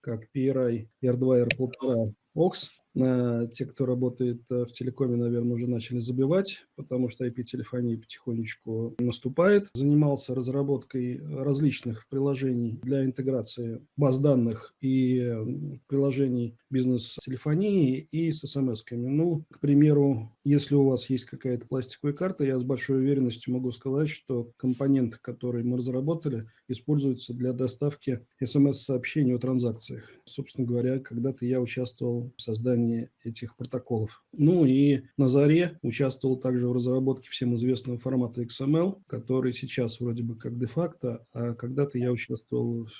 как PRI, R2, R1,5, OX. Те, кто работает э, в телекоме, наверное, уже начали забивать, потому что IP-телефония потихонечку наступает. Занимался разработкой различных приложений для интеграции баз данных и приложений бизнес-телефонии и с смс-ками. Ну, к примеру, если у вас есть какая-то пластиковая карта, я с большой уверенностью могу сказать, что компонент, который мы разработали, используется для доставки смс-сообщений о транзакциях. Собственно говоря, когда-то я участвовал в создании создании этих протоколов. Ну и на заре участвовал также в разработке всем известного формата XML, который сейчас вроде бы как де-факто, а когда-то я участвовал в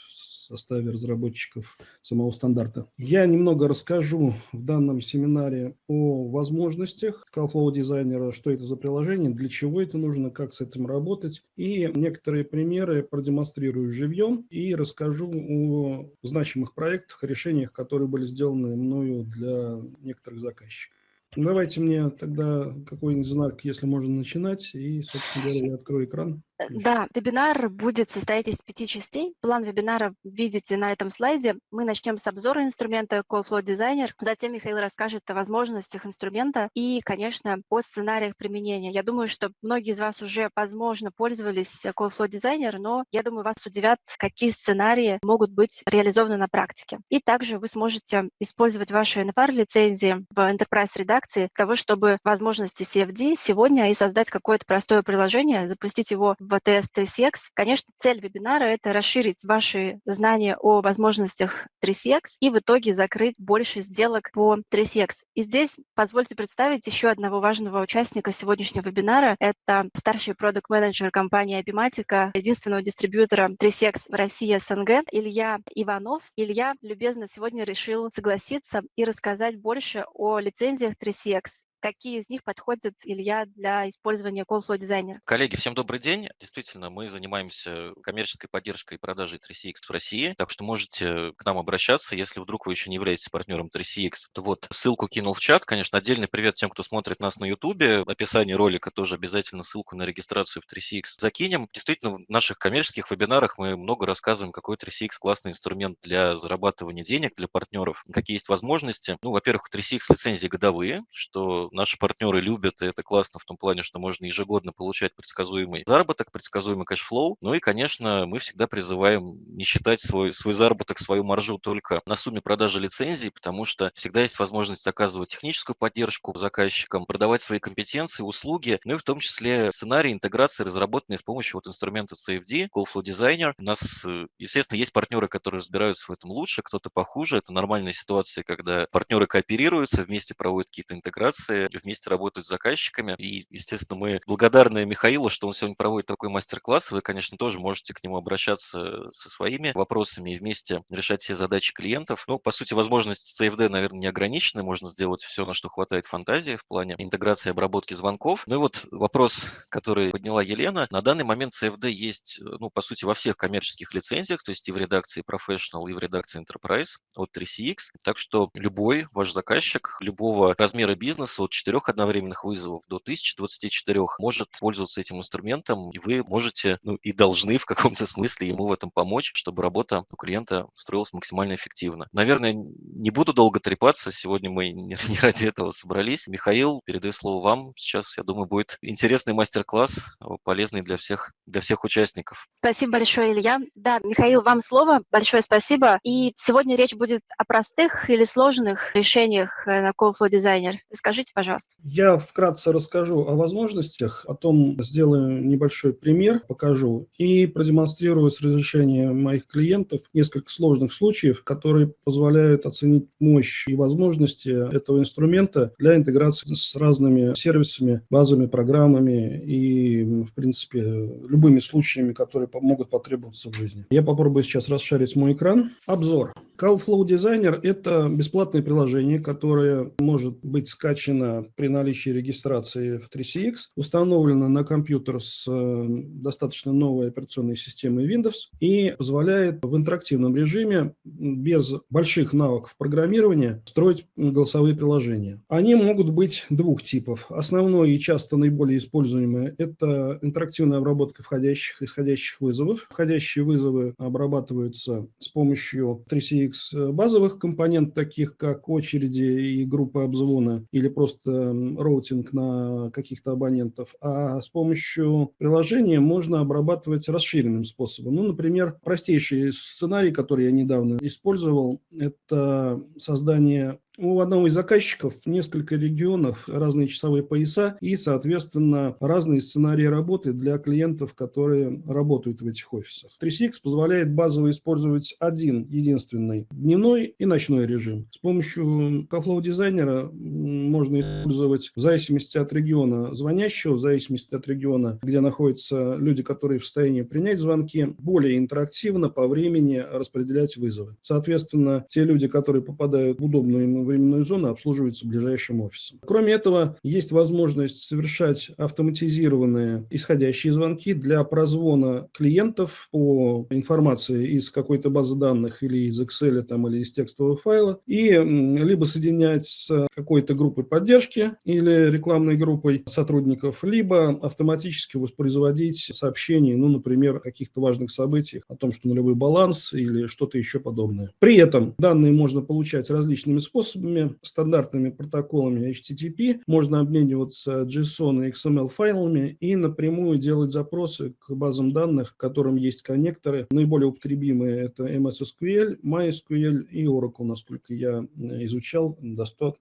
составе разработчиков самого стандарта. Я немного расскажу в данном семинаре о возможностях CalFlow дизайнера, что это за приложение, для чего это нужно, как с этим работать. И некоторые примеры продемонстрирую живьем и расскажу о значимых проектах, решениях, которые были сделаны мною для некоторых заказчиков. Давайте мне тогда какой-нибудь знак, если можно начинать, и, собственно говоря, я открою экран. Да, вебинар будет состоять из пяти частей. План вебинара видите на этом слайде. Мы начнем с обзора инструмента CallFlow Designer. Затем Михаил расскажет о возможностях инструмента и, конечно, о сценариях применения. Я думаю, что многие из вас уже, возможно, пользовались CallFlow Designer, но я думаю, вас удивят, какие сценарии могут быть реализованы на практике. И также вы сможете использовать ваши NFR-лицензии в Enterprise редакции для того, чтобы возможности CFD сегодня и создать какое-то простое приложение, запустить его ВТС 3CX. Конечно, цель вебинара – это расширить ваши знания о возможностях 3CX и в итоге закрыть больше сделок по 3CX. И здесь позвольте представить еще одного важного участника сегодняшнего вебинара. Это старший продукт-менеджер компании Abimatica, единственного дистрибьютора 3CX в России СНГ, Илья Иванов. Илья любезно сегодня решил согласиться и рассказать больше о лицензиях 3CX какие из них подходят, Илья, для использования CallFlow Designer? Коллеги, всем добрый день. Действительно, мы занимаемся коммерческой поддержкой и продажей 3CX в России, так что можете к нам обращаться, если вдруг вы еще не являетесь партнером 3CX. То вот ссылку кинул в чат. Конечно, отдельный привет тем, кто смотрит нас на YouTube. В описании ролика тоже обязательно ссылку на регистрацию в 3CX закинем. Действительно, в наших коммерческих вебинарах мы много рассказываем, какой 3CX классный инструмент для зарабатывания денег для партнеров, какие есть возможности. Ну, во-первых, 3CX лицензии годовые, что наши партнеры любят, и это классно в том плане, что можно ежегодно получать предсказуемый заработок, предсказуемый cash flow. Ну и, конечно, мы всегда призываем не считать свой, свой заработок, свою маржу только на сумме продажи лицензий, потому что всегда есть возможность оказывать техническую поддержку заказчикам, продавать свои компетенции, услуги, ну и в том числе сценарии интеграции, разработанные с помощью вот инструмента CFD, Call Flow Designer. У нас, э, естественно, есть партнеры, которые разбираются в этом лучше, кто-то похуже. Это нормальная ситуация, когда партнеры кооперируются, вместе проводят какие-то интеграции, вместе работают с заказчиками. И, естественно, мы благодарны Михаилу, что он сегодня проводит такой мастер-класс. Вы, конечно, тоже можете к нему обращаться со своими вопросами и вместе решать все задачи клиентов. Ну, по сути, возможности CFD, наверное, не ограничены. Можно сделать все, на что хватает фантазии в плане интеграции и обработки звонков. Ну и вот вопрос, который подняла Елена. На данный момент CFD есть, ну, по сути, во всех коммерческих лицензиях, то есть и в редакции Professional, и в редакции Enterprise от 3CX. Так что любой ваш заказчик любого размера бизнеса, от 4 одновременных вызовов до 1024 может пользоваться этим инструментом, и вы можете, ну и должны в каком-то смысле ему в этом помочь, чтобы работа у клиента строилась максимально эффективно. Наверное, не буду долго трепаться, сегодня мы не, ради этого собрались. Михаил, передаю слово вам. Сейчас, я думаю, будет интересный мастер-класс, полезный для всех, для всех участников. Спасибо большое, Илья. Да, Михаил, вам слово. Большое спасибо. И сегодня речь будет о простых или сложных решениях э, на CallFlow Designer. Скажите, пожалуйста. Я вкратце расскажу о возможностях, потом сделаю небольшой пример, покажу и продемонстрирую с разрешения моих клиентов несколько сложных случаев, которые позволяют оценить мощь и возможности этого инструмента для интеграции с разными сервисами, базами, программами и, в принципе, любыми случаями, которые могут потребоваться в жизни. Я попробую сейчас расшарить мой экран. Обзор. CalFlow Designer – это бесплатное приложение, которое может быть скачано при наличии регистрации в 3CX, установлено на компьютер с э, достаточно новой операционной системой Windows и позволяет в интерактивном режиме без больших навыков программирования строить голосовые приложения. Они могут быть двух типов. Основной и часто наиболее используемый – это интерактивная обработка входящих и исходящих вызовов. Входящие вызовы обрабатываются с помощью 3CX TCX базовых компонент, таких как очереди и группы обзвона, или просто роутинг на каких-то абонентов, а с помощью приложения можно обрабатывать расширенным способом. Ну, например, простейший сценарий, который я недавно использовал, это создание у одного из заказчиков несколько регионов, разные часовые пояса и, соответственно, разные сценарии работы для клиентов, которые работают в этих офисах. 3CX позволяет базово использовать один единственный дневной и ночной режим. С помощью Kaflow дизайнера можно использовать в зависимости от региона звонящего, в зависимости от региона, где находятся люди, которые в состоянии принять звонки, более интерактивно по времени распределять вызовы. Соответственно, те люди, которые попадают в удобную им временную зону обслуживаются ближайшим офисом. Кроме этого, есть возможность совершать автоматизированные исходящие звонки для прозвона клиентов по информации из какой-то базы данных или из Excel там, или из текстового файла, и либо соединять с какой-то группой поддержки или рекламной группой сотрудников, либо автоматически воспроизводить сообщения, ну, например, о каких-то важных событиях, о том, что нулевой баланс или что-то еще подобное. При этом данные можно получать различными способами, способами, стандартными протоколами HTTP. Можно обмениваться JSON и XML файлами и напрямую делать запросы к базам данных, к которым есть коннекторы. Наиболее употребимые это MS SQL, MySQL и Oracle, насколько я э, изучал,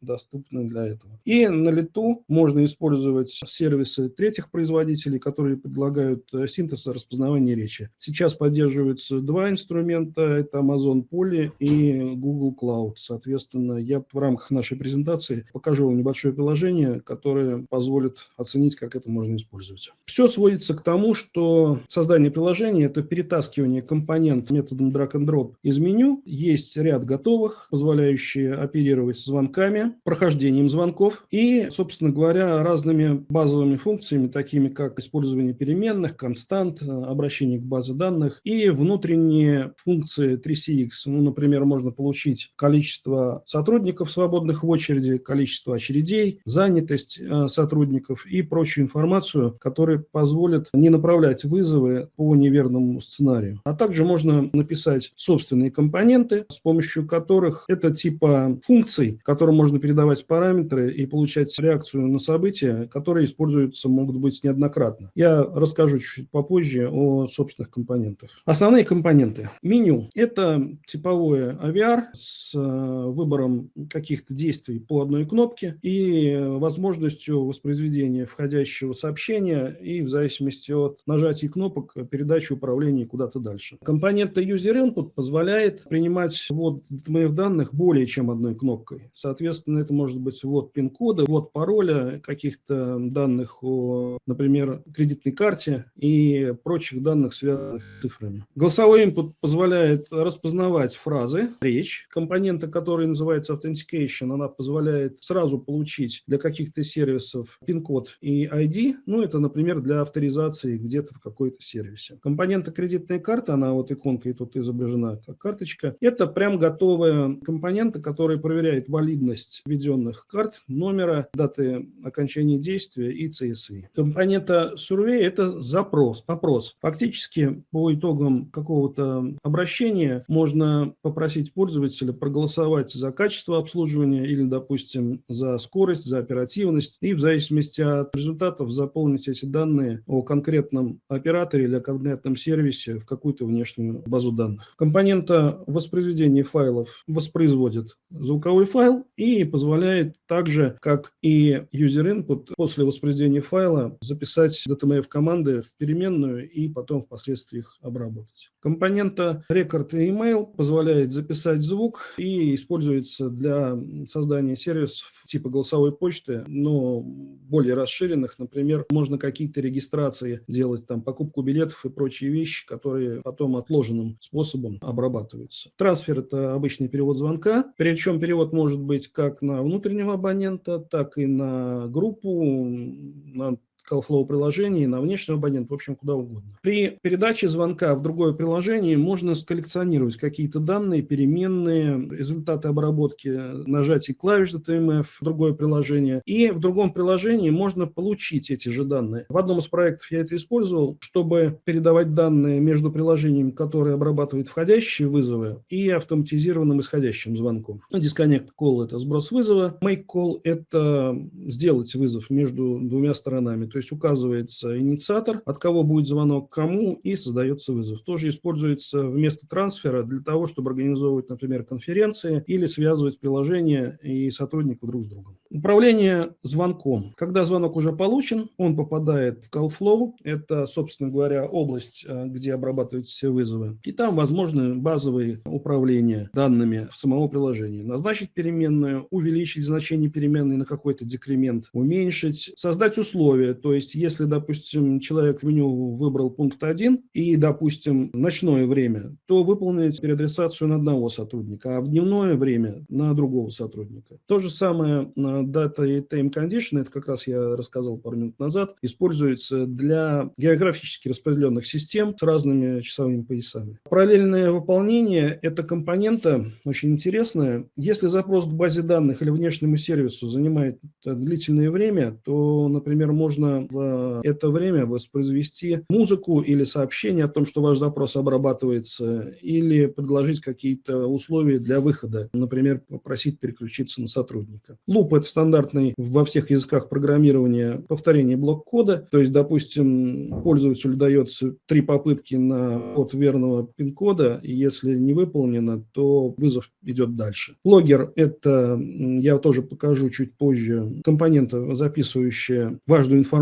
доступны для этого. И на лету можно использовать сервисы третьих производителей, которые предлагают э, синтез и распознавание речи. Сейчас поддерживаются два инструмента, это Amazon Poly и Google Cloud. Соответственно, я в рамках нашей презентации покажу вам небольшое приложение, которое позволит оценить, как это можно использовать. Все сводится к тому, что создание приложения – это перетаскивание компонент методом drag and drop из меню. Есть ряд готовых, позволяющие оперировать звонками, прохождением звонков и, собственно говоря, разными базовыми функциями, такими как использование переменных, констант, обращение к базе данных и внутренние функции 3CX. Ну, например, можно получить количество сотрудников, сотрудников, свободных в очереди, количество очередей, занятость э, сотрудников и прочую информацию, которая позволит не направлять вызовы по неверному сценарию. А также можно написать собственные компоненты, с помощью которых это типа функций, которым можно передавать параметры и получать реакцию на события, которые используются, могут быть неоднократно. Я расскажу чуть-чуть попозже о собственных компонентах. Основные компоненты. Меню – это типовое AVR с э, выбором каких-то действий по одной кнопке и возможностью воспроизведения входящего сообщения и в зависимости от нажатия кнопок передачи управления куда-то дальше. Компонента User Input позволяет принимать ввод DMF данных более чем одной кнопкой. Соответственно, это может быть ввод пин-кода, ввод пароля, каких-то данных о, например, кредитной карте и прочих данных, связанных с цифрами. Голосовой input позволяет распознавать фразы, речь, компонента, который называется authentication Authentication, она позволяет сразу получить для каких-то сервисов пин-код и ID, ну, это, например, для авторизации где-то в какой-то сервисе. Компонента кредитной карты, она вот иконкой тут изображена как карточка, это прям готовая компонента, которая проверяет валидность введенных карт, номера, даты окончания действия и CSV. Компонента Survey – это запрос, опрос. Фактически по итогам какого-то обращения можно попросить пользователя проголосовать за качество обслуживания или, допустим, за скорость, за оперативность. И в зависимости от результатов заполнить эти данные о конкретном операторе или о конкретном сервисе в какую-то внешнюю базу данных. Компонента воспроизведения файлов воспроизводит звуковой файл и позволяет также, как и user input, после воспроизведения файла записать DTMF команды в переменную и потом впоследствии их обработать. Компонента record и email позволяет записать звук и используется для для создания сервисов типа голосовой почты, но более расширенных, например, можно какие-то регистрации делать, там, покупку билетов и прочие вещи, которые потом отложенным способом обрабатываются. Трансфер – это обычный перевод звонка, причем перевод может быть как на внутреннего абонента, так и на группу, на CallFlow приложении, на внешнего абонента, в общем, куда угодно. При передаче звонка в другое приложение можно сколлекционировать какие-то данные, переменные, результаты обработки нажатий клавиш DTMF в другое приложение. И в другом приложении можно получить эти же данные. В одном из проектов я это использовал, чтобы передавать данные между приложениями, которые обрабатывают входящие вызовы, и автоматизированным исходящим звонком. Disconnect call – это сброс вызова, make call – это сделать вызов между двумя сторонами. То есть указывается инициатор, от кого будет звонок, кому, и создается вызов. Тоже используется вместо трансфера для того, чтобы организовывать, например, конференции или связывать приложения и сотрудников друг с другом. Управление звонком. Когда звонок уже получен, он попадает в CallFlow. Это, собственно говоря, область, э, где обрабатываются все вызовы. И там возможны базовые управления данными самого приложения. Назначить переменную, увеличить значение переменной на какой-то декремент, уменьшить, создать условия. То есть, если, допустим, человек в меню выбрал пункт 1 и, допустим, ночное время, то выполнить переадресацию на одного сотрудника, а в дневное время на другого сотрудника. То же самое на Data и Time Condition, это как раз я рассказал пару минут назад, используется для географически распределенных систем с разными часовыми поясами. Параллельное выполнение – это компонента очень интересная. Если запрос к базе данных или внешнему сервису занимает длительное время, то, например, можно в это время воспроизвести музыку или сообщение о том, что ваш запрос обрабатывается, или предложить какие-то условия для выхода, например, попросить переключиться на сотрудника. Луп – это стандартный во всех языках программирования повторение блок-кода, то есть, допустим, пользователю дается три попытки на от верного пин-кода, и если не выполнено, то вызов идет дальше. Логер – это, я тоже покажу чуть позже, компонента, записывающая важную информацию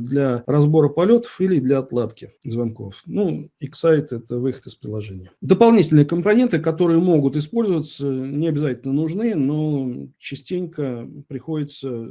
для разбора полетов или для отладки звонков. Ну, Excite – это выход из приложения. Дополнительные компоненты, которые могут использоваться, не обязательно нужны, но частенько приходится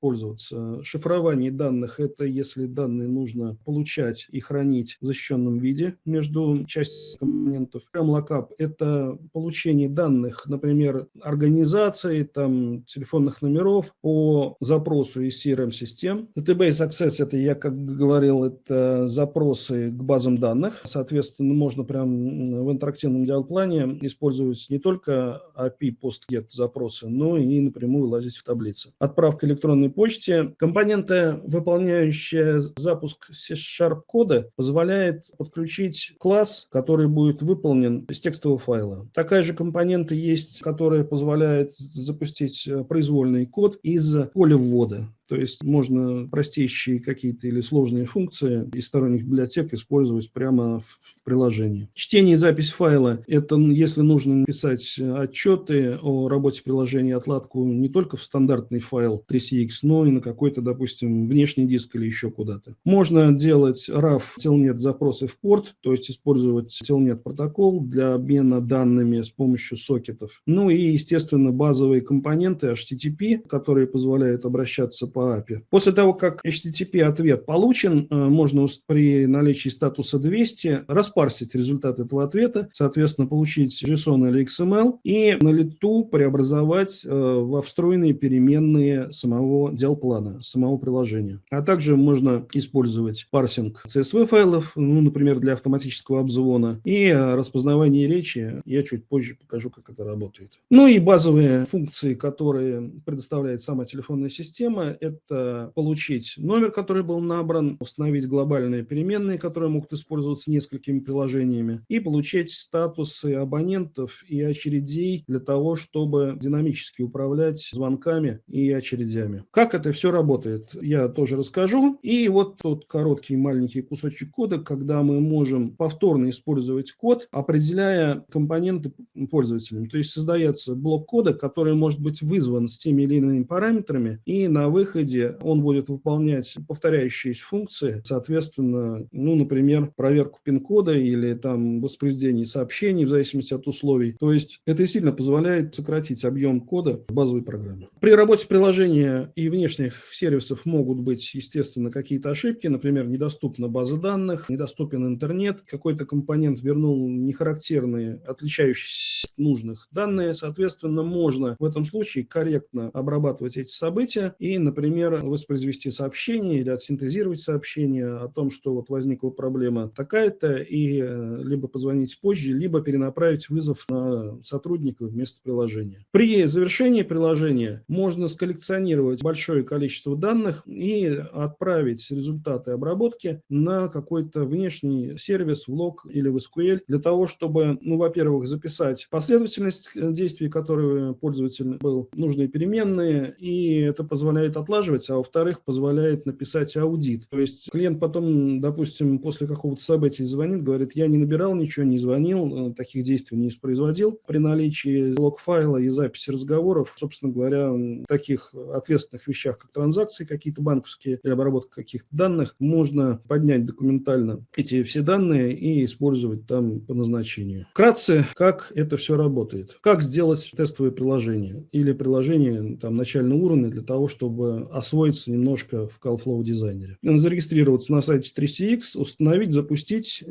пользоваться. Шифрование данных – это если данные нужно получать и хранить в защищенном виде между частями компонентов. Lookup – это получение данных, например, организации, там, телефонных номеров по запросу из CRM-систем. Database Access – это, я как говорил, это запросы к базам данных. Соответственно, можно прям в интерактивном диалплане использовать не только API PostGet запросы, но и напрямую лазить в таблицы. Отправка электронной почте. Компонента, выполняющая запуск C-Sharp кода, позволяет подключить класс, который будет выполнен из текстового файла. Такая же компонента есть, которая позволяет запустить э, произвольный код из поля ввода. То есть можно простейшие какие-то или сложные функции из сторонних библиотек использовать прямо в, приложении. Чтение и запись файла – это если нужно написать отчеты о работе приложения, отладку не только в стандартный файл 3CX, но и на какой-то, допустим, внешний диск или еще куда-то. Можно делать RAW Telnet запросы в порт, то есть использовать Telnet протокол для обмена данными с помощью сокетов. Ну и, естественно, базовые компоненты HTTP, которые позволяют обращаться по API. После того, как HTTP-ответ получен, э, можно при наличии статуса 200 распарсить результат этого ответа, соответственно, получить JSON или XML и на лету преобразовать э, во встроенные переменные самого дел-плана, самого приложения. А также можно использовать парсинг CSV-файлов, ну, например, для автоматического обзвона, и э, распознавание речи. Я чуть позже покажу, как это работает. Ну и базовые функции, которые предоставляет сама телефонная система, это получить номер, который был набран, установить глобальные переменные, которые могут использоваться несколькими приложениями, и получить статусы абонентов и очередей для того, чтобы динамически управлять звонками и очередями. Как это все работает, я тоже расскажу. И вот тот короткий маленький кусочек кода, когда мы можем повторно использовать код, определяя компоненты пользователям. То есть создается блок кода, который может быть вызван с теми или иными параметрами, и на выходе выходе он будет выполнять повторяющиеся функции, соответственно, ну, например, проверку пин-кода или там воспроизведение сообщений в зависимости от условий. То есть это сильно позволяет сократить объем кода в базовой программе. При работе приложения и внешних сервисов могут быть, естественно, какие-то ошибки, например, недоступна база данных, недоступен интернет, какой-то компонент вернул нехарактерные, отличающиеся от нужных данные, соответственно, можно в этом случае корректно обрабатывать эти события и, например, например, воспроизвести сообщение или отсинтезировать сообщение о том, что вот возникла проблема такая-то, и э, либо позвонить позже, либо перенаправить вызов на сотрудника вместо приложения. При завершении приложения можно сколлекционировать большое количество данных и отправить результаты обработки на какой-то внешний сервис в лог или в SQL для того, чтобы, ну, во-первых, записать последовательность э, действий, которые пользователь был, нужные переменные, и это позволяет отлаживать, а во-вторых, позволяет написать аудит. То есть клиент потом, допустим, после какого-то события звонит, говорит, я не набирал ничего, не звонил, э, таких действий не производил. При наличии лог-файла и записи разговоров, собственно говоря, таких ответственных вещах, как транзакции какие-то банковские или обработка каких-то данных, можно поднять документально эти все данные и использовать там по назначению. Вкратце, как это все работает. Как сделать тестовое приложение или приложение там, начального уровня для того, чтобы освоиться немножко в CalFlow дизайнере. Зарегистрироваться на сайте 3CX, установить, запустить.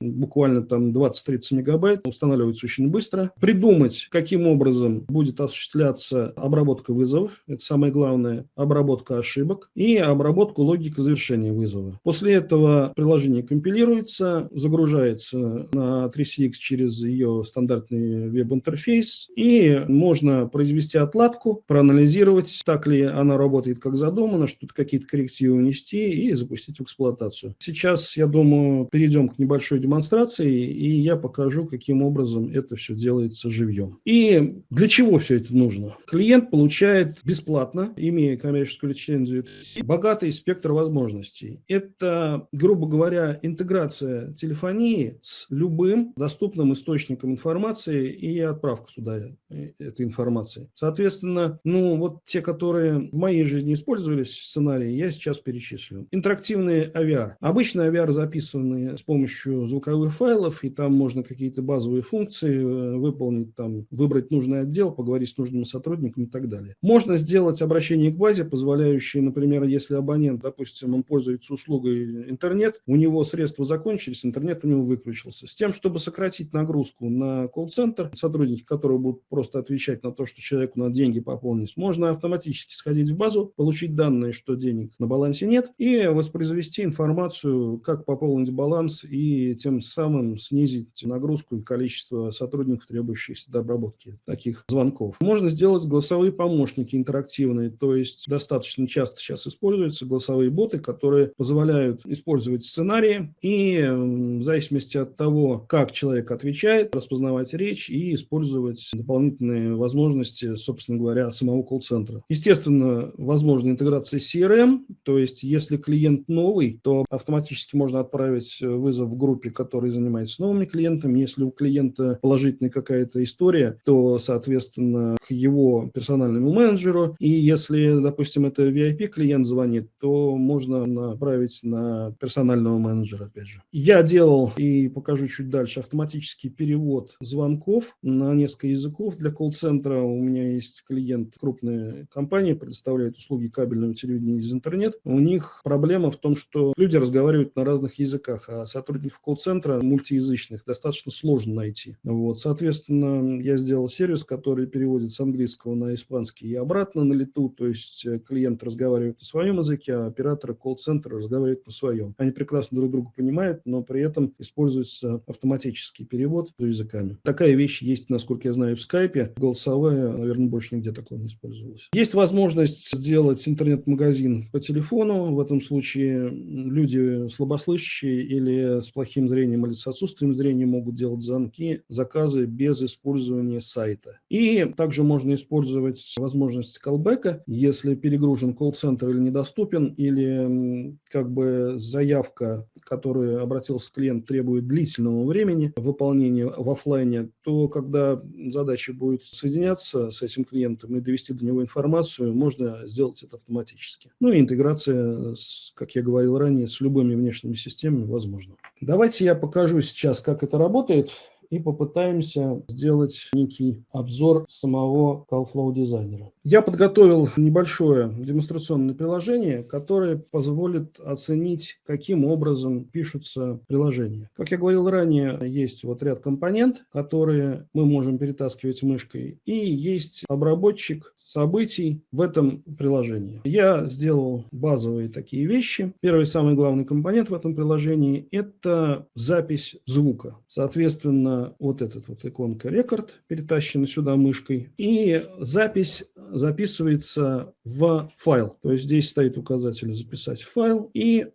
Буквально там 20-30 мегабайт, устанавливается очень быстро. Придумать, каким образом будет осуществляться обработка вызовов, это самое главное, обработка ошибок и обработку логики завершения вызова. После этого приложение компилируется, загружается на 3CX через ее стандартный веб-интерфейс и можно произвести отладку, проанализировать, так ли она работает как задумано, что-то какие-то коррективы внести и запустить в эксплуатацию. Сейчас, я думаю, перейдем к небольшой демонстрации, и я покажу, каким образом это все делается живьем. И для чего все это нужно? Клиент получает бесплатно, имея коммерческую лицензию, богатый спектр возможностей. Это, грубо говоря, интеграция телефонии с любым доступным источником информации и отправка туда э, этой информации. Соответственно, ну вот те, которые в моей жизни использовались сценарии, я сейчас перечислю. Интерактивный AVR. Обычно AVR записаны с помощью звуковых файлов, и там можно какие-то базовые функции э, выполнить, там, выбрать нужный отдел, поговорить с нужным сотрудником и так далее. Можно сделать обращение к базе, позволяющее, например, если абонент, допустим, он пользуется услугой интернет, у него средства закончились, интернет у него выключился. С тем, чтобы сократить нагрузку на колл-центр, сотрудники которого будут просто отвечать на то, что человеку надо деньги пополнить, можно автоматически сходить в базу, получить данные, что денег на балансе нет, и воспроизвести информацию, как пополнить баланс и тем самым снизить нагрузку и количество сотрудников, требующихся до обработки таких звонков. Можно сделать голосовые помощники интерактивные, то есть достаточно часто сейчас используются голосовые боты, которые позволяют использовать сценарии и в зависимости от того, как человек отвечает, распознавать речь и использовать дополнительные возможности, собственно говоря, самого колл-центра. Естественно, возможна интеграция с CRM, то есть если клиент новый, то автоматически можно отправить вызов в группе, который занимается новыми клиентами. Если у клиента положительная какая-то история, то, соответственно, к его персональному менеджеру. И если, допустим, это VIP-клиент звонит, то можно направить на персонального менеджера, опять же. Я делал, и покажу чуть дальше, автоматический перевод звонков на несколько языков для колл-центра. У меня есть клиент, крупная компания, предоставляет услуги кабельного телевидения из интернет. У них проблема в том, что люди разговаривают на разных языках, а сотрудников колл-центра мультиязычных достаточно сложно найти. Вот, соответственно, я сделал сервис, который переводит с английского на испанский и обратно на лету, то есть э, клиент разговаривает на своем языке, а операторы колл-центра разговаривают на своем. Они прекрасно друг друга понимают, но при этом используется автоматический перевод языками. Такая вещь есть, насколько я знаю, в скайпе. Голосовая, наверное, больше нигде такого не использовалась. Есть возможность сделать интернет-магазин по телефону. В этом случае люди слабослышащие или с плохим зрением или с отсутствием зрения могут делать звонки, заказы без использования сайта. И также можно использовать возможность колбека, если перегружен колл-центр или недоступен, или как бы заявка, которую обратился клиент, требует длительного времени выполнения в офлайне, то когда задача будет соединяться с этим клиентом и довести до него информацию, можно сделать это автоматически. Ну и интеграция, с, как я говорил ранее, с любыми внешними системами возможна. Давайте я покажу сейчас, как это работает и попытаемся сделать некий обзор самого CalFlow дизайнера. Я подготовил небольшое демонстрационное приложение, которое позволит оценить, каким образом пишутся приложения. Как я говорил ранее, есть вот ряд компонент, которые мы можем перетаскивать мышкой, и есть обработчик событий в этом приложении. Я сделал базовые такие вещи. Первый самый главный компонент в этом приложении – это запись звука. Соответственно, вот этот вот иконка рекорд перетащена сюда мышкой, и запись записывается в файл. То есть здесь стоит указатель «Записать в файл» и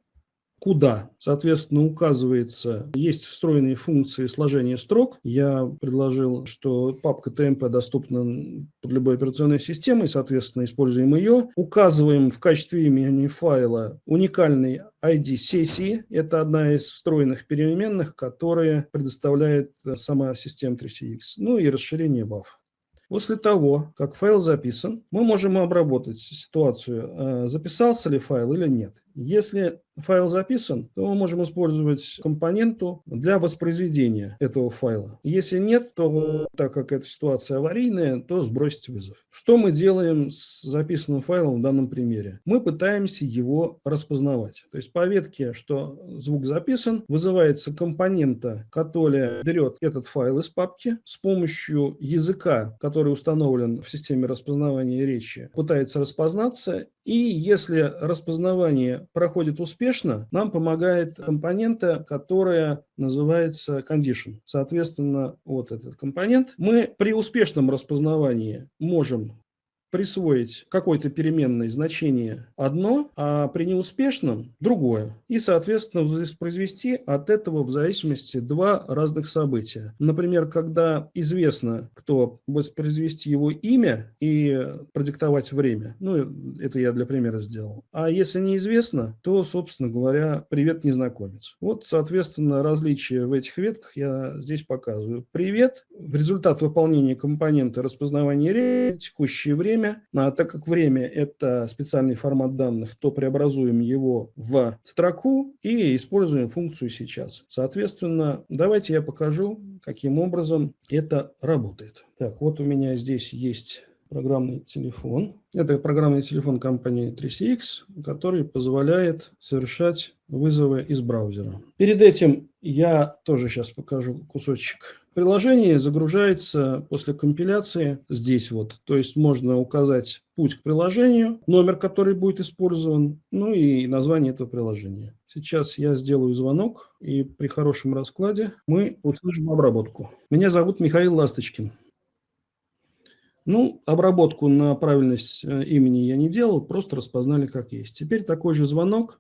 куда. Соответственно, указывается, есть встроенные функции сложения строк. Я предложил, что папка TMP доступна под любой операционной системой, соответственно, используем ее. Указываем в качестве имени файла уникальный ID сессии. Это одна из встроенных переменных, которые предоставляет сама система 3CX. Ну и расширение WAV. После того, как файл записан, мы можем обработать ситуацию, э, записался ли файл или нет. Если файл записан, то мы можем использовать компоненту для воспроизведения этого файла. Если нет, то так как эта ситуация аварийная, то сбросить вызов. Что мы делаем с записанным файлом в данном примере? Мы пытаемся его распознавать. То есть по ветке, что звук записан, вызывается компонента, которая берет этот файл из папки с помощью языка, который установлен в системе распознавания речи, пытается распознаться и если распознавание проходит успешно, нам помогает компонента, которая называется condition. Соответственно, вот этот компонент. Мы при успешном распознавании можем присвоить какой-то переменной значение одно, а при неуспешном другое. И, соответственно, воспроизвести от этого в зависимости два разных события. Например, когда известно, кто воспроизвести его имя и продиктовать время. Ну, это я для примера сделал. А если неизвестно, то, собственно говоря, привет, незнакомец. Вот, соответственно, различия в этих ветках я здесь показываю. Привет. В результат выполнения компонента распознавания речи, текущее время, время. А так как время – это специальный формат данных, то преобразуем его в строку и используем функцию сейчас. Соответственно, давайте я покажу, каким образом это работает. Так, вот у меня здесь есть программный телефон. Это программный телефон компании 3CX, который позволяет совершать вызовы из браузера. Перед этим я тоже сейчас покажу кусочек. Приложение загружается после компиляции здесь вот. То есть можно указать путь к приложению, номер, который будет использован, ну и название этого приложения. Сейчас я сделаю звонок, и при хорошем раскладе мы услышим обработку. Меня зовут Михаил Ласточкин. Ну, обработку на правильность э, имени я не делал, просто распознали как есть. Теперь такой же звонок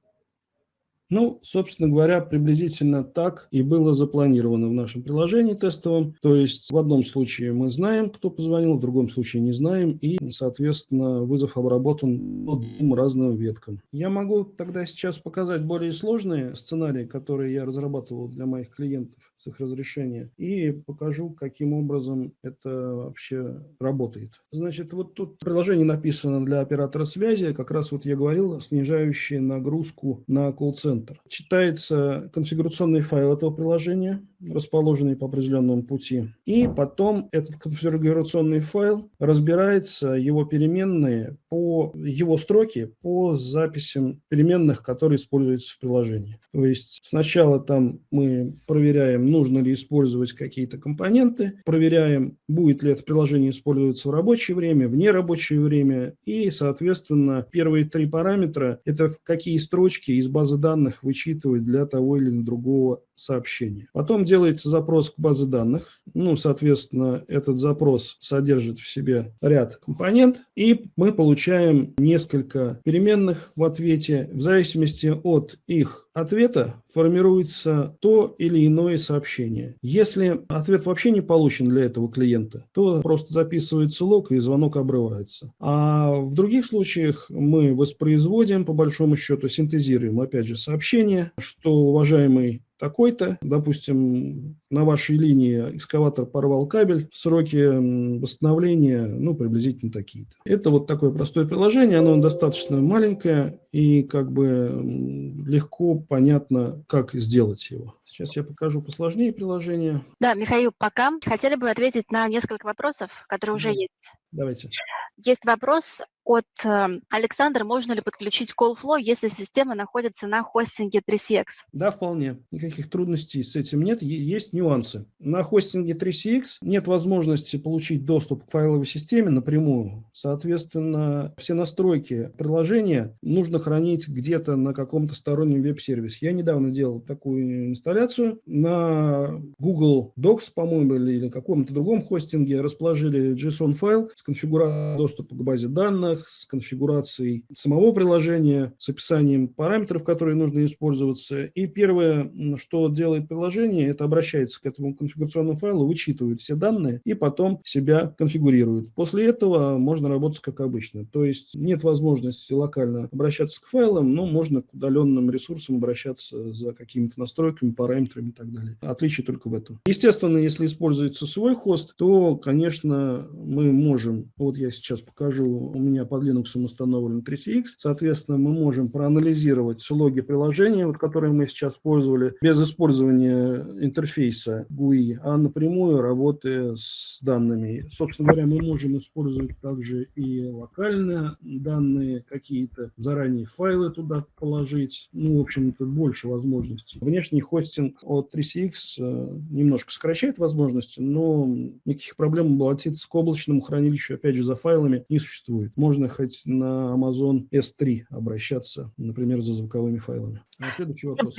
ну, собственно говоря, приблизительно так и было запланировано в нашем приложении тестовом. То есть в одном случае мы знаем, кто позвонил, в другом случае не знаем, и, соответственно, вызов обработан по двум разным веткам. Я могу тогда сейчас показать более сложные сценарии, которые я разрабатывал для моих клиентов с их разрешения, и покажу, каким образом это вообще работает. Значит, вот тут приложение написано для оператора связи, как раз вот я говорил, снижающее нагрузку на колл-центр центр. Читается конфигурационный файл этого приложения, расположенный по определенному пути. И потом этот конфигурационный файл разбирается, его переменные по его строке по записям переменных, которые используются в приложении. То есть сначала там мы проверяем, нужно ли использовать какие-то компоненты, проверяем, будет ли это приложение использоваться в рабочее время, в нерабочее время. И, соответственно, первые три параметра – это какие строчки из базы данных вычитывать для того или другого сообщения. Потом делается запрос к базе данных. Ну, соответственно, этот запрос содержит в себе ряд компонент, и мы получаем несколько переменных в ответе. В зависимости от их ответа формируется то или иное сообщение. Если ответ вообще не получен для этого клиента, то просто записывается лог и звонок обрывается. А в других случаях мы воспроизводим, по большому счету, синтезируем, опять же, сообщение, что уважаемый такой-то, допустим, на вашей линии экскаватор порвал кабель, сроки восстановления, ну, приблизительно такие-то. Это вот такое простое приложение, оно достаточно маленькое и как бы легко понятно, как сделать его. Сейчас я покажу посложнее приложение. Да, Михаил, пока хотели бы ответить на несколько вопросов, которые уже есть. Давайте. Есть вопрос от э, Александра, можно ли подключить CallFlow, если система находится на хостинге 3CX? Да, вполне. Никаких трудностей с этим нет. Есть нюансы. На хостинге 3CX нет возможности получить доступ к файловой системе напрямую. Соответственно, все настройки приложения нужно хранить где-то на каком-то стороннем веб-сервисе. Я недавно делал такую инсталляцию. На Google Docs, по-моему, или на каком-то другом хостинге расположили JSON-файл с конфигурацией доступа к базе данных, с конфигурацией самого приложения, с описанием параметров, которые нужно использоваться. И первое, что делает приложение, это обращается к этому конфигурационному файлу, вычитывает все данные и потом себя конфигурирует. После этого можно работать как обычно. То есть нет возможности локально обращаться к файлам, но можно к удаленным ресурсам обращаться за какими-то настройками, параметрами и так далее. Отличие только в этом. Естественно, если используется свой хост, то, конечно, мы можем, вот я сейчас покажу, у меня под Linux установлен 3CX. Соответственно, мы можем проанализировать логи приложения, вот, которые мы сейчас использовали, без использования интерфейса GUI, а напрямую работая с данными. Собственно говоря, мы можем использовать также и локальные данные, какие-то заранее файлы туда положить. Ну, в общем-то, больше возможностей. Внешний хостинг от 3CX э, немножко сокращает возможности, но никаких проблем обратиться к облачному хранилищу, опять же, за файлами не существует. Можно можно хоть на Amazon S3 обращаться, например, за звуковыми файлами. А следующий вопрос.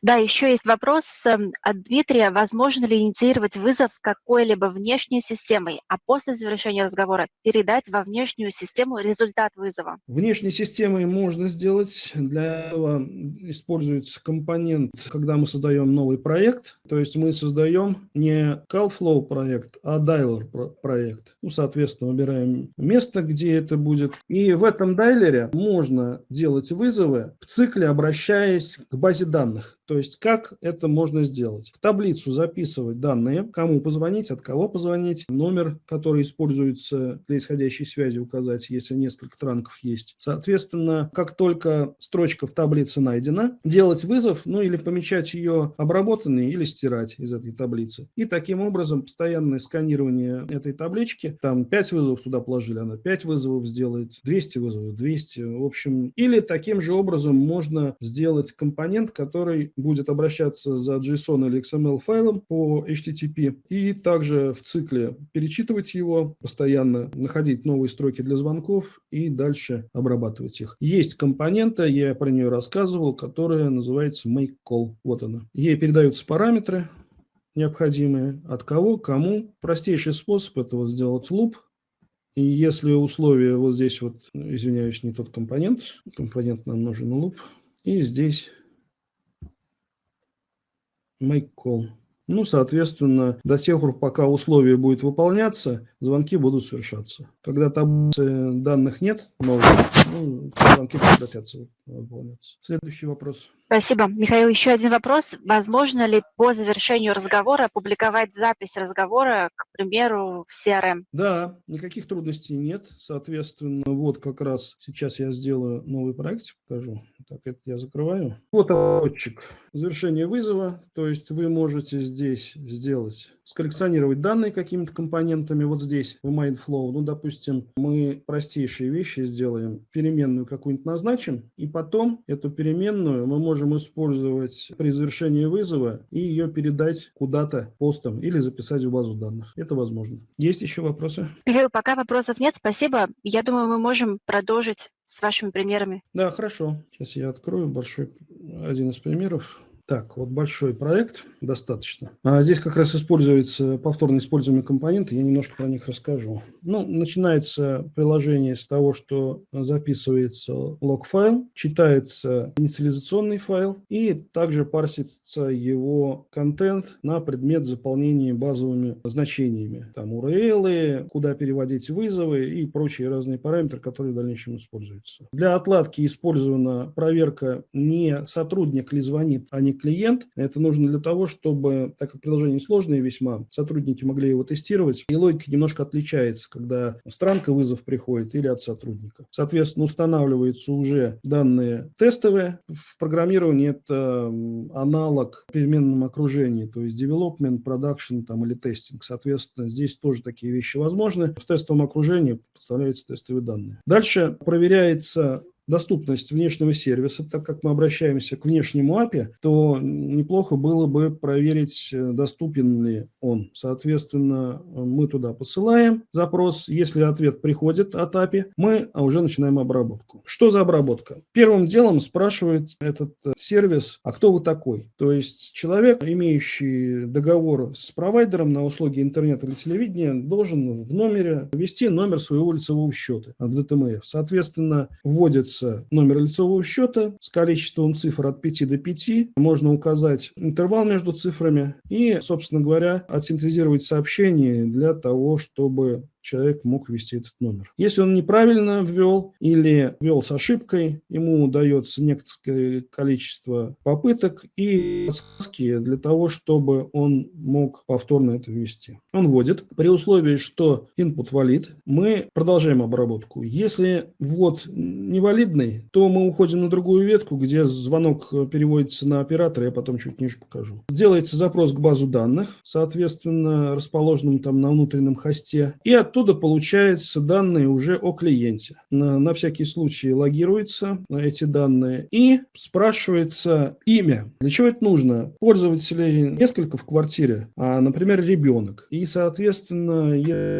Да, еще есть вопрос эм, от Дмитрия. Возможно ли инициировать вызов какой-либо внешней системой, а после завершения разговора передать во внешнюю систему результат вызова? Внешней системой можно сделать. Для этого используется компонент, когда мы создаем новый проект. То есть мы создаем не CalFlow проект, а Dialer проект. Ну, соответственно, выбираем место, где это будет. И в этом дайлере можно делать вызовы в цикле, обращаясь к базе данных. То есть как это можно сделать? В таблицу записывать данные, кому позвонить, от кого позвонить, номер, который используется для исходящей связи указать, если несколько транков есть. Соответственно, как только строчка в таблице найдена, делать вызов, ну или помечать ее обработанной или стирать из этой таблицы. И таким образом постоянное сканирование этой таблички, там 5 вызовов туда положили, она 5 вызовов сделает, 200 вызовов, 200, в общем. Или таким же образом можно сделать компонент, который будет обращаться за JSON или XML файлом по HTTP и также в цикле перечитывать его постоянно, находить новые строки для звонков и дальше обрабатывать их. Есть компонента, я про нее рассказывал, которая называется make call. Вот она. Ей передаются параметры, необходимые, от кого, кому. Простейший способ этого сделать луп. И если условие вот здесь вот, извиняюсь, не тот компонент, компонент нам нужен луп, и здесь make call. Ну, соответственно, до тех пор, пока условие будет выполняться, звонки будут совершаться. Когда таблицы данных нет, новых, ну, звонки прекратятся выполняться. Следующий вопрос. Спасибо. Михаил, еще один вопрос. Возможно ли по завершению разговора опубликовать запись разговора, к примеру, в CRM? Да, никаких трудностей нет. Соответственно, вот как раз сейчас я сделаю новый проект, покажу. Так, это я закрываю. Вот отчик. Завершение вызова. То есть вы можете здесь сделать, сколлекционировать данные какими-то компонентами. Вот здесь в MindFlow. Ну, допустим, мы простейшие вещи сделаем. Переменную какую-нибудь назначим. И потом эту переменную мы можем можем использовать при завершении вызова и ее передать куда-то постом или записать в базу данных. Это возможно. Есть еще вопросы? Михаил, пока вопросов нет, спасибо. Я думаю, мы можем продолжить с вашими примерами. Да, хорошо. Сейчас я открою большой один из примеров. Так, вот большой проект, достаточно. А здесь как раз используются повторно используемые компоненты, я немножко про них расскажу. Ну, начинается приложение с того, что записывается лог-файл, читается инициализационный файл и также парсится его контент на предмет заполнения базовыми значениями. Там URL, куда переводить вызовы и прочие разные параметры, которые в дальнейшем используются. Для отладки использована проверка не сотрудник ли звонит, а не клиент. Это нужно для того, чтобы, так как приложение сложное весьма, сотрудники могли его тестировать, и логика немножко отличается, когда странка вызов приходит или от сотрудника. Соответственно, устанавливаются уже данные тестовые. В программировании это аналог переменном окружении, то есть development, production там, или тестинг. Соответственно, здесь тоже такие вещи возможны. В тестовом окружении представляются тестовые данные. Дальше проверяется доступность внешнего сервиса, так как мы обращаемся к внешнему API, то неплохо было бы проверить, э, доступен ли он. Соответственно, мы туда посылаем запрос. Если ответ приходит от API, мы уже начинаем обработку. Что за обработка? Первым делом спрашивает этот э, сервис, а кто вы такой? То есть человек, имеющий договор с провайдером на услуги интернета или телевидения, должен в номере ввести номер своего лицевого счета от DTMF. Соответственно, вводится указывается номер лицевого счета с количеством цифр от 5 до 5. Можно указать интервал между цифрами и, собственно говоря, отсинтезировать сообщение для того, чтобы человек мог ввести этот номер. Если он неправильно ввел или ввел с ошибкой, ему дается некоторое количество попыток и подсказки для того, чтобы он мог повторно это ввести. Он вводит. При условии, что input валид, мы продолжаем обработку. Если ввод невалидный, то мы уходим на другую ветку, где звонок переводится на оператора, я потом чуть ниже покажу. Делается запрос к базу данных, соответственно, расположенным там на внутреннем хосте, и от оттуда получаются данные уже о клиенте. На, на всякий случай логируются эти данные и спрашивается имя. Для чего это нужно? Пользователей несколько в квартире, а, например, ребенок. И, соответственно,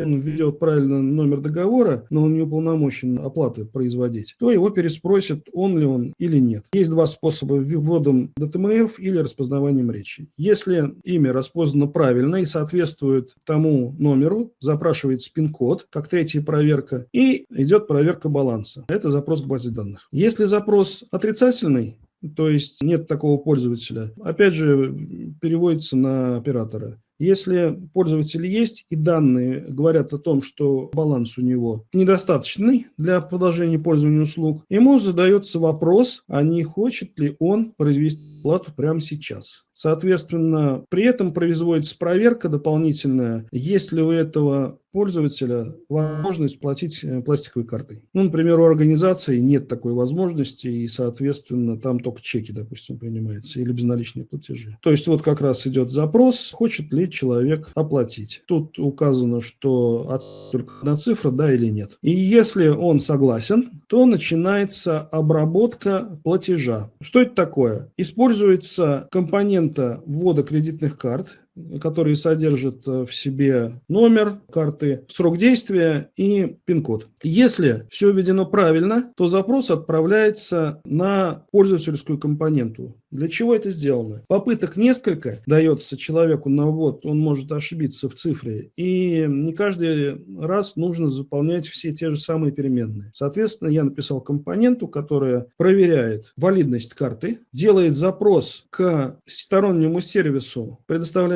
он введет правильно номер договора, но он не уполномочен оплаты производить, то его переспросят, он ли он или нет. Есть два способа вводом DTMF или распознаванием речи. Если имя распознано правильно и соответствует тому номеру, запрашивается пин пин-код, как третья проверка, и идет проверка баланса. Это запрос к базе данных. Если запрос отрицательный, то есть нет такого пользователя, опять же, переводится на оператора. Если пользователь есть и данные говорят о том, что баланс у него недостаточный для продолжения пользования услуг, ему задается вопрос, а не хочет ли он произвести плату прямо сейчас. Соответственно, при этом производится проверка дополнительная, есть ли у этого пользователя возможность платить э, пластиковой картой. Ну, например, у организации нет такой возможности, и, соответственно, там только чеки, допустим, принимаются, или безналичные платежи. То есть вот как раз идет запрос, хочет ли человек оплатить. Тут указано, что от, только одна цифра, да или нет. И если он согласен, то начинается обработка платежа. Что это такое? Используется компонента ввода кредитных карт, которые содержат э, в себе номер карты, срок действия и пин-код. Если все введено правильно, то запрос отправляется на пользовательскую компоненту. Для чего это сделано? Попыток несколько дается человеку на ввод, он может ошибиться в цифре, и не каждый раз нужно заполнять все те же самые переменные. Соответственно, я написал компоненту, которая проверяет валидность карты, делает запрос к стороннему сервису,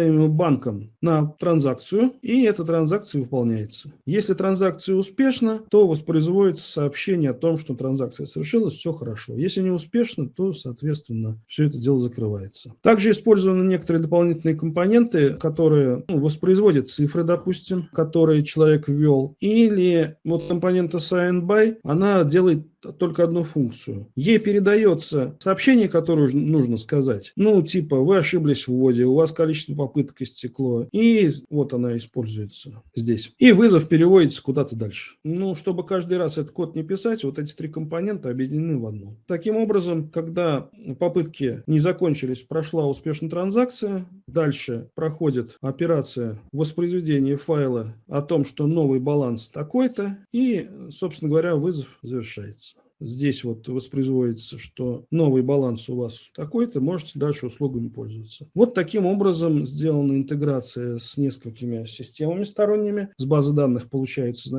предоставляемому банком на транзакцию, и эта транзакция выполняется. Если транзакция успешна, то воспроизводится сообщение о том, что транзакция совершилась, все хорошо. Если не успешно, то, соответственно, все это дело закрывается. Также использованы некоторые дополнительные компоненты, которые ну, воспроизводят цифры, допустим, которые человек ввел. Или вот компонента sign by, она делает только одну функцию. Ей передается сообщение, которое нужно сказать. Ну, типа, вы ошиблись в вводе, у вас количество попыток истекло. И вот она используется здесь. И вызов переводится куда-то дальше. Ну, чтобы каждый раз этот код не писать, вот эти три компонента объединены в одну. Таким образом, когда попытки не закончились, прошла успешно транзакция, дальше проходит операция воспроизведения файла о том, что новый баланс такой-то, и, собственно говоря, вызов завершается здесь вот воспроизводится, что новый баланс у вас такой-то, можете дальше услугами пользоваться. Вот таким образом сделана интеграция с несколькими системами сторонними. С базы данных получается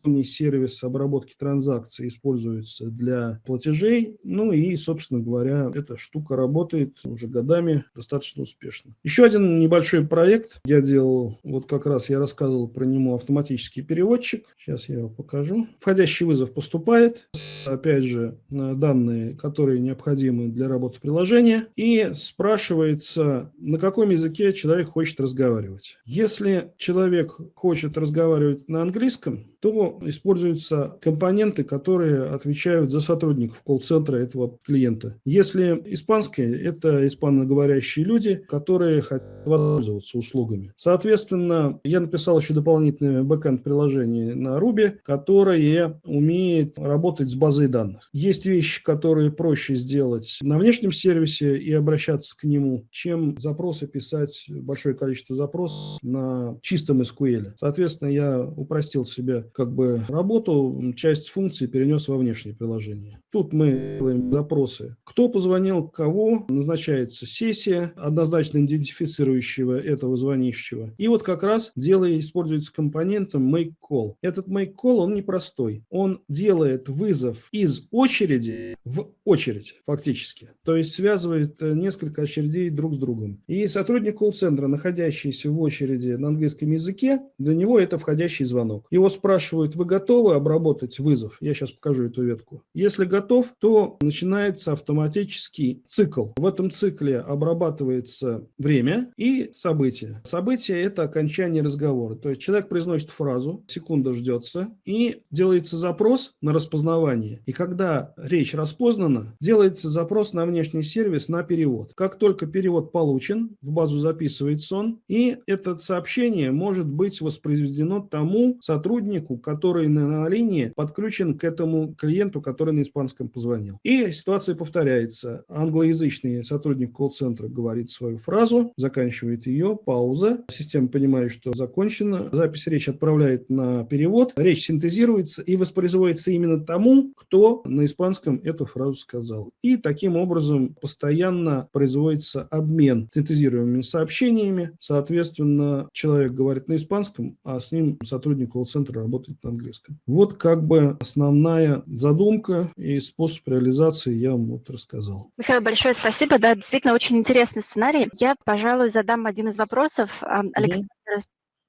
значение, сервис обработки транзакций используется для платежей. Ну и, собственно говоря, эта штука работает уже годами достаточно успешно. Еще один небольшой проект я делал, вот как раз я рассказывал про него автоматический переводчик. Сейчас я его покажу. Входящий вызов поступает. Опять же, данные, которые необходимы для работы приложения. И спрашивается, на каком языке человек хочет разговаривать. Если человек хочет разговаривать на английском, то используются компоненты, которые отвечают за сотрудников колл-центра этого клиента. Если испанские, это испаноговорящие люди, которые хотят воспользоваться услугами. Соответственно, я написал еще дополнительное бэкэнд приложение на Ruby, которое умеет работать с базой данных. Есть вещи, которые проще сделать на внешнем сервисе и обращаться к нему, чем запросы писать, большое количество запросов на чистом SQL. Соответственно, я упростил себе как бы работу, часть функций перенес во внешнее приложение. Тут мы делаем запросы. Кто позвонил, кого, назначается сессия, однозначно идентифицирующего этого звонящего. И вот как раз делая, используется компонентом make call. Этот make call, он непростой. Он делает вызов из очереди в очередь, фактически. То есть связывает э, несколько очередей друг с другом. И сотрудник колл-центра, находящийся в очереди на английском языке, для него это входящий звонок. Его спрашивают, вы готовы обработать вызов? Я сейчас покажу эту ветку. Если готов, то начинается автоматический цикл. В этом цикле обрабатывается время и событие. Событие – это окончание разговора. То есть человек произносит фразу, секунда ждется, и делается запрос на распознавание. И когда речь распознана, делается запрос на внешний сервис на перевод. Как только перевод получен, в базу записывается он, и это сообщение может быть воспроизведено тому сотруднику, который на линии подключен к этому клиенту, который на испанском позвонил. И ситуация повторяется. Англоязычный сотрудник колл-центра говорит свою фразу, заканчивает ее, пауза. Система понимает, что закончена. Запись речи отправляет на перевод. Речь синтезируется и воспроизводится именно тому, кто на испанском эту фразу сказал. И таким образом постоянно производится обмен синтезируемыми сообщениями. Соответственно, человек говорит на испанском, а с ним сотрудник колл-центра работает на английском. Вот как бы основная задумка и способ реализации я вам вот рассказал. Михаил, большое спасибо. Да, действительно очень интересный сценарий. Я, пожалуй, задам один из вопросов. Александр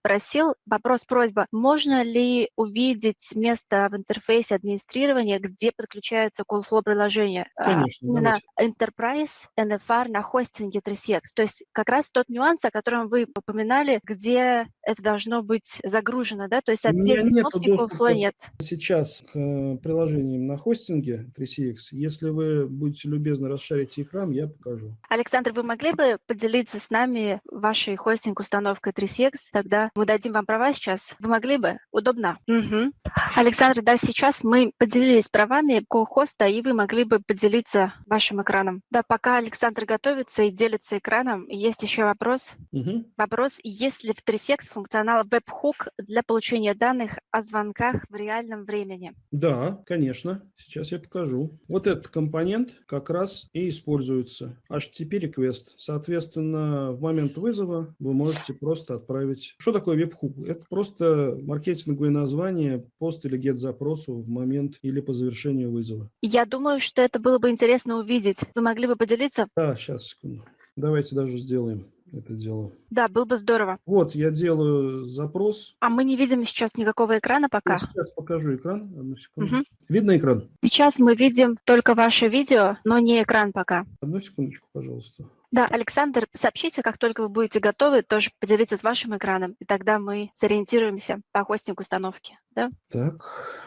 просил, вопрос, просьба, можно ли увидеть место в интерфейсе администрирования, где подключается CallFlow приложение? А, Конечно, Именно давайте. Enterprise NFR на хостинге 3CX. То есть как раз тот нюанс, о котором вы упоминали, где это должно быть загружено, да? То есть отдельной кнопки CallFlow нет. Сейчас к э, приложениям на хостинге 3CX. Если вы будете любезны расшарить экран, я покажу. Александр, вы могли бы поделиться с нами вашей хостинг-установкой 3CX? Тогда мы дадим вам права сейчас. Вы могли бы? Удобно? Угу. Александр, да, сейчас мы поделились правами ко-хоста, и вы могли бы поделиться вашим экраном. Да, пока Александр готовится и делится экраном, есть еще вопрос. Угу. Вопрос, есть ли в 3секс функционал WebHook для получения данных о звонках в реальном времени? Да, конечно. Сейчас я покажу. Вот этот компонент как раз и используется. HTTP request. Соответственно, в момент вызова вы можете просто отправить... Что такое веб-хук? Это просто маркетинговое название пост или get запросу в момент или по завершению вызова. Я думаю, что это было бы интересно увидеть. Вы могли бы поделиться? Да, сейчас, секунду. Давайте даже сделаем это дело. Да, было бы здорово. Вот, я делаю запрос. А мы не видим сейчас никакого экрана пока. Я сейчас покажу экран. Одну секунду. Угу. Видно экран? Сейчас мы видим только ваше видео, но не экран пока. Одну секундочку, пожалуйста. Да, Александр, сообщите, как только вы будете готовы, тоже поделиться с вашим экраном, и тогда мы сориентируемся по хостинг установки. Да? Так,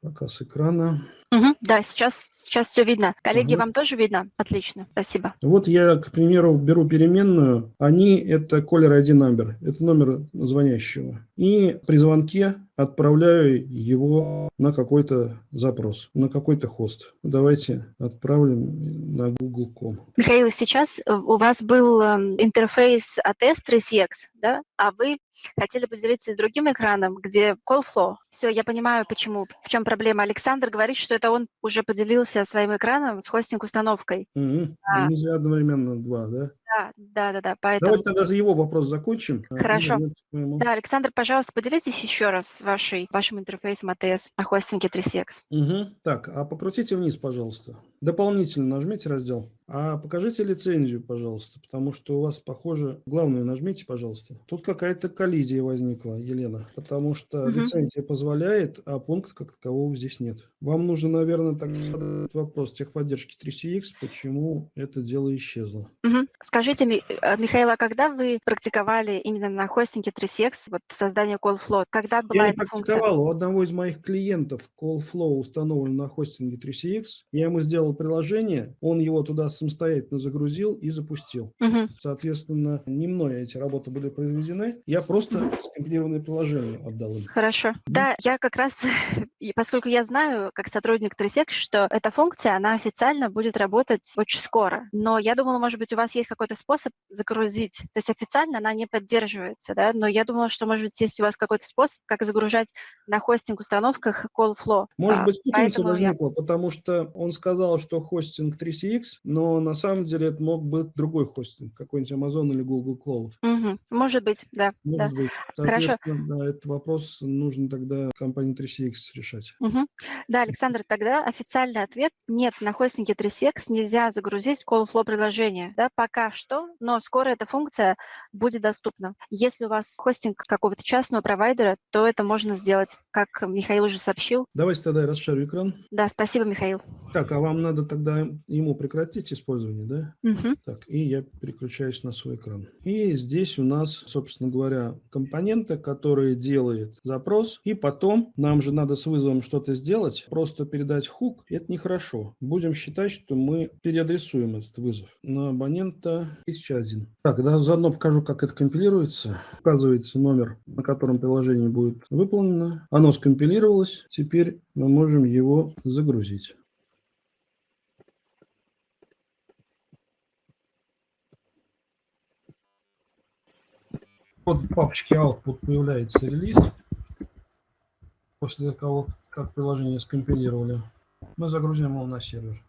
показ экрана. Угу, да, сейчас, сейчас все видно. Коллеги, угу. вам тоже видно? Отлично, спасибо. Вот я, к примеру, беру переменную. Они – это caller ID number, это номер звонящего. И при звонке отправляю его на какой-то запрос, на какой-то хост. Давайте отправим на google.com. Михаил, сейчас у вас был эм, интерфейс от S3CX, да? а вы хотели поделиться другим экраном, где call flow. Все, я понимаю, почему, в чем проблема. Александр говорит, что это он уже поделился своим экраном с хостинг-установкой. Mm-hmm. А. Нельзя одновременно два, да? Да, да-да-да, поэтому Давайте тогда за его вопрос закончим. и Хорошо. Да, Александр, пожалуйста, поделитесь еще раз вашей, вашим интерфейсом ATS на хостинге 3CX. Мгм. Так, а покрутите вниз, пожалуйста. Дополнительно нажмите раздел. А покажите лицензию, пожалуйста, потому что у вас, похоже, главную нажмите, пожалуйста. Тут какая-то коллизия возникла, Елена, потому что Мгм. лицензия позволяет, а пункта как такового здесь нет. Вам нужно, наверное, так задать вопрос техподдержки 3CX, почему это дело исчезло. Мгм. Скажите, э, Михаил, а когда вы практиковали именно на хостинге 3CX вот создание call flow? Когда была Я эта функция? практиковал. У одного из моих клиентов CallFlow установлен на хостинге 3CX. Я ему сделал приложение, он его туда самостоятельно загрузил и запустил. Мгм. Соответственно, не мной эти работы были произведены. Я просто скомпилированное приложение отдал им. Хорошо. Да, я как раз, поскольку я знаю, как сотрудник 3SEC, что эта функция, она официально будет работать очень скоро. Но я думала, может быть, у вас есть какой-то способ загрузить. То есть официально она не поддерживается, да, но я думала, что, может быть, есть у вас какой-то способ, как загружать на хостинг-установках CallFlow. Может А, быть, путаница поэтому я- возникла, потому что он сказал, что хостинг 3CX, но на самом деле это мог быть другой хостинг, какой-нибудь Amazon или Google Cloud. Мгм. Может быть, да, да. Может быть. Хорошо. Да, этот вопрос нужно тогда компании 3CX решать. Мгм. Да, Александр, тогда официальный ответ – нет, на хостинге 3CX нельзя загрузить Callflow приложение, да, пока что, но скоро эта функция будет доступна. Если у вас хостинг какого-то частного провайдера, то это можно сделать, как Михаил уже сообщил. Давайте тогда я расшарю экран. Да, спасибо, Михаил. Так, а вам надо тогда ему прекратить использование, да? Мгм. Так, и я переключаюсь на свой экран. И здесь у нас, собственно говоря, компоненты, которые делает запрос, и потом нам же надо с вызовом что-то сделать, просто передать хук, это нехорошо. Будем считать, что мы переадресуем этот вызов на абонента 1001. Так, да, заодно покажу, как это компилируется. Указывается номер, на котором приложение будет выполнено. Оно скомпилировалось, теперь мы можем его загрузить. Вот в папочке Output появляется релиз. После того, как приложение скомпилировали, мы загрузим его на сервер.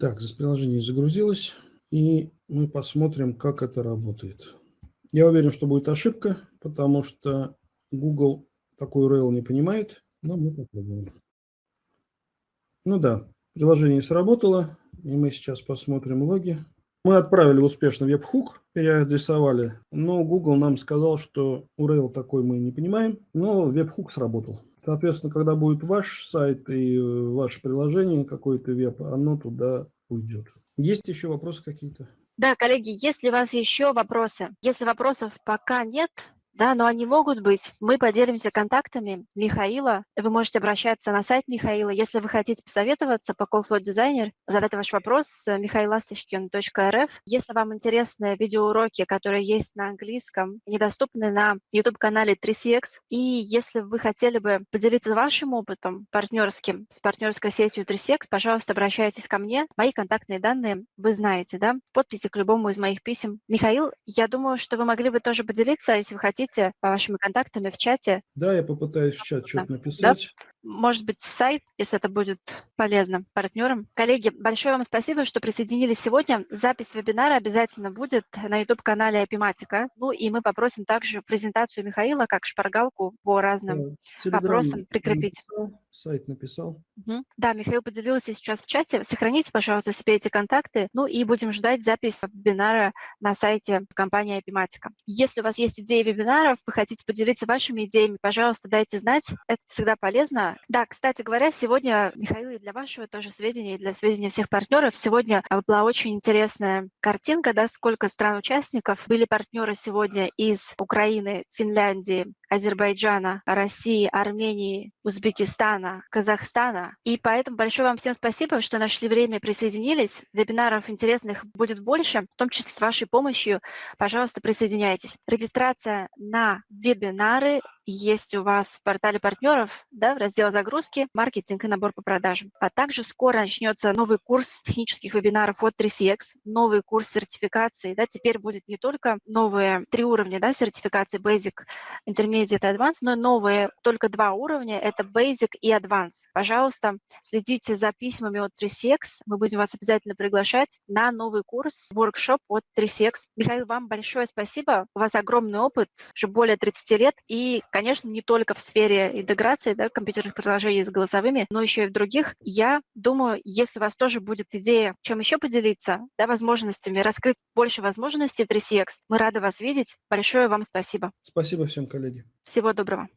Так, приложение загрузилось, и мы посмотрим, как это работает. Я уверен, что будет ошибка, потому что Google такой URL не понимает, но мы попробуем. Ну да, приложение сработало, и мы сейчас посмотрим логи. Мы отправили успешно веб-хук, переадресовали, но Google нам сказал, что URL такой мы не понимаем, но веб-хук сработал. Соответственно, когда будет ваш сайт и э, ваше приложение, какой-то веб, оно туда уйдет. Есть еще вопросы какие-то? Да, коллеги, если у вас еще вопросы, если вопросов пока нет, да, но они могут быть. Мы поделимся контактами Михаила. Вы можете обращаться на сайт Михаила. Если вы хотите посоветоваться по CallFlow Designer, задать ваш вопрос михаиласточкин.рф. Если вам интересны видеоуроки, которые есть на английском, недоступны на YouTube-канале 3CX, и если вы хотели бы поделиться вашим опытом партнерским с партнерской сетью 3CX, пожалуйста, обращайтесь ко мне. Мои контактные данные вы знаете, да, в подписи к любому из моих писем. Михаил, я думаю, что вы могли бы тоже поделиться, если вы хотите, вашими контактами в чате. Да, я попытаюсь в чат что-то написать. Может быть, сайт, если это будет полезно партнерам. Коллеги, большое вам спасибо, что присоединились сегодня. Запись вебинара обязательно будет на YouTube-канале Апиматика. Ну и мы попросим также презентацию Михаила как шпаргалку по разным Телеграм вопросам прикрепить. написал, сайт написал. Мгм. Да, Михаил поделился сейчас в чате. Сохраните, пожалуйста, себе эти контакты. Ну и будем ждать запись вебинара на сайте компании Апиматика. Если у вас есть идеи вебинаров, вы хотите поделиться вашими идеями, пожалуйста, дайте знать. Это всегда полезно. Да, кстати говоря, сегодня, Михаил, и для вашего тоже сведения, и для сведения всех партнеров, сегодня а, была очень интересная картинка, да, сколько стран-участников. Были партнеры сегодня из Украины, Финляндии, Азербайджана, России, Армении, Узбекистана, Казахстана. И поэтому большое вам всем спасибо, что нашли время присоединились. Вебинаров интересных будет больше, в том числе с вашей помощью. Пожалуйста, присоединяйтесь. Регистрация на вебинары есть у вас в портале партнеров, да, в раздел загрузки, маркетинг и набор по продажам. А также скоро начнется новый курс технических вебинаров от 3CX, новый курс сертификации. Да, теперь будет не только новые три уровня да, сертификации Basic, Intermediate и Advanced, но новые только два уровня – это Basic и Advanced. Пожалуйста, следите за письмами от 3CX. Мы будем вас обязательно приглашать на новый курс, workshop от 3CX. Михаил, вам большое спасибо. У вас огромный опыт, уже более 30 лет. И, конечно, не только в сфере интеграции да, компьютерных приложений с голосовыми, но еще и в других. Я думаю, если у вас тоже будет идея, чем еще поделиться, да, возможностями, раскрыть больше возможностей 3CX, мы рады вас видеть. Большое вам спасибо. Спасибо всем, коллеги. Всего доброго.